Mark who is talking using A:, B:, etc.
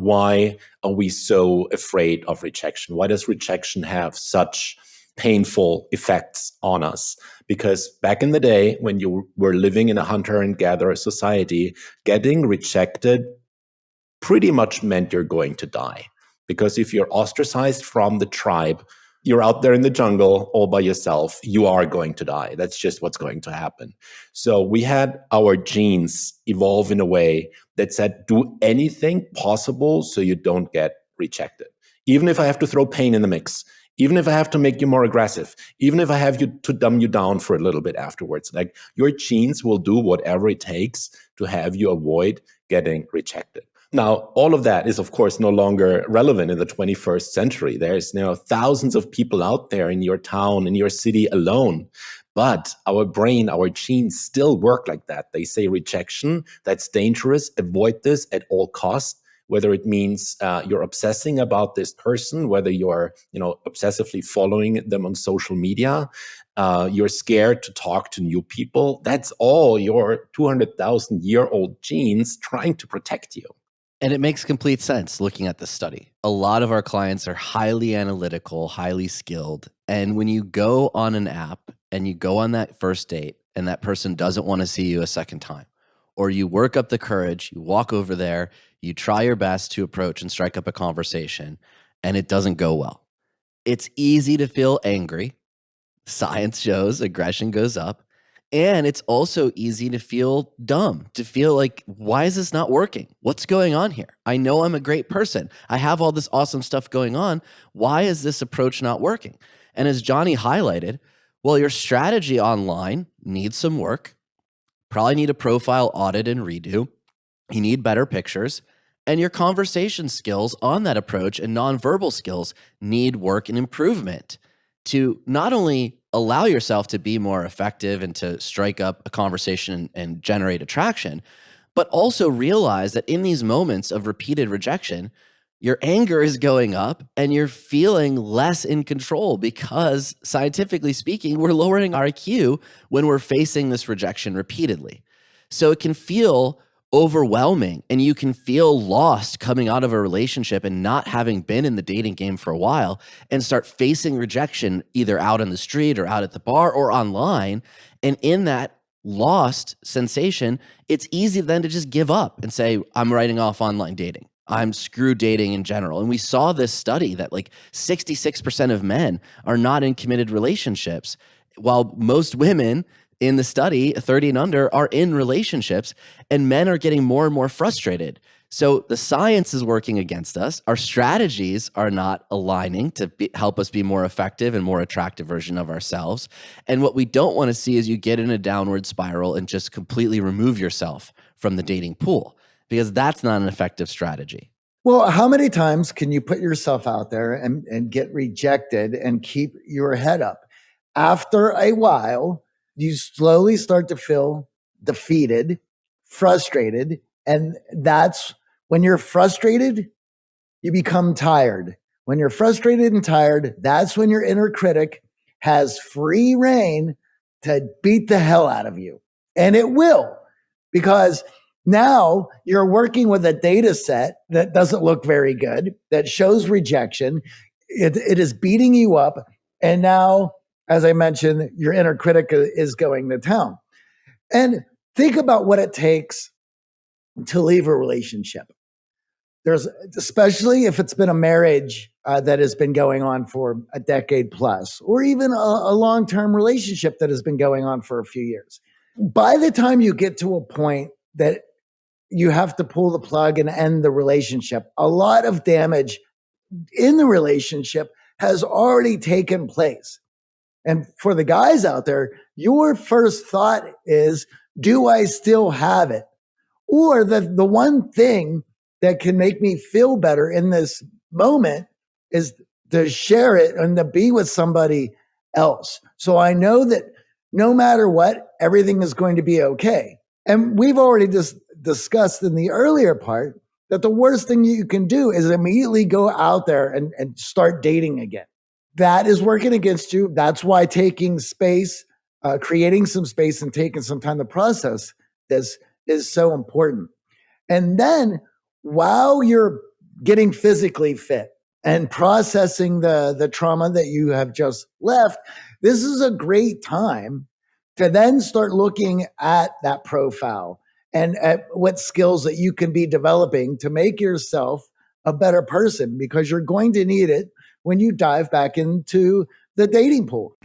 A: why are we so afraid of rejection? Why does rejection have such painful effects on us? Because back in the day, when you were living in a hunter and gatherer society, getting rejected pretty much meant you're going to die. Because if you're ostracized from the tribe, you're out there in the jungle all by yourself, you are going to die. That's just what's going to happen. So we had our genes evolve in a way that said, do anything possible so you don't get rejected. Even if I have to throw pain in the mix, even if I have to make you more aggressive, even if I have you to dumb you down for a little bit afterwards, like your genes will do whatever it takes to have you avoid getting rejected. Now, all of that is, of course, no longer relevant in the 21st century. There's you thousands of people out there in your town, in your city alone. But our brain, our genes still work like that. They say rejection, that's dangerous, avoid this at all costs whether it means uh, you're obsessing about this person, whether you're you know obsessively following them on social media, uh, you're scared to talk to new people. That's all your 200,000 year old genes trying to protect you.
B: And it makes complete sense looking at the study. A lot of our clients are highly analytical, highly skilled. And when you go on an app and you go on that first date and that person doesn't want to see you a second time, or you work up the courage, you walk over there, you try your best to approach and strike up a conversation, and it doesn't go well. It's easy to feel angry. Science shows aggression goes up. And it's also easy to feel dumb, to feel like, why is this not working? What's going on here? I know I'm a great person. I have all this awesome stuff going on. Why is this approach not working? And as Johnny highlighted, well, your strategy online needs some work. Probably need a profile audit and redo. You need better pictures. And your conversation skills on that approach and nonverbal skills need work and improvement to not only allow yourself to be more effective and to strike up a conversation and generate attraction, but also realize that in these moments of repeated rejection, your anger is going up and you're feeling less in control because scientifically speaking, we're lowering our IQ when we're facing this rejection repeatedly. So it can feel overwhelming and you can feel lost coming out of a relationship and not having been in the dating game for a while and start facing rejection either out on the street or out at the bar or online. And in that lost sensation, it's easy then to just give up and say, I'm writing off online dating. I'm screw dating in general. And we saw this study that like 66% of men are not in committed relationships, while most women in the study, 30 and under, are in relationships, and men are getting more and more frustrated. So the science is working against us. Our strategies are not aligning to be, help us be more effective and more attractive version of ourselves. And what we don't want to see is you get in a downward spiral and just completely remove yourself from the dating pool because that's not an effective strategy.
C: Well, how many times can you put yourself out there and, and get rejected and keep your head up? After a while, you slowly start to feel defeated, frustrated. And that's when you're frustrated, you become tired. When you're frustrated and tired, that's when your inner critic has free reign to beat the hell out of you. And it will, because now you're working with a data set that doesn't look very good, that shows rejection. It, it is beating you up. And now as I mentioned, your inner critic is going to town. And think about what it takes to leave a relationship. There's, especially if it's been a marriage uh, that has been going on for a decade plus, or even a, a long term relationship that has been going on for a few years. By the time you get to a point that you have to pull the plug and end the relationship, a lot of damage in the relationship has already taken place. And for the guys out there, your first thought is, do I still have it? Or the, the one thing that can make me feel better in this moment is to share it and to be with somebody else. So I know that no matter what, everything is going to be okay. And we've already just discussed in the earlier part that the worst thing you can do is immediately go out there and, and start dating again that is working against you. That's why taking space, uh, creating some space and taking some time to process this is so important. And then while you're getting physically fit and processing the the trauma that you have just left this is a great time to then start looking at that profile and at what skills that you can be developing to make yourself a better person because you're going to need it when you dive back into the dating pool.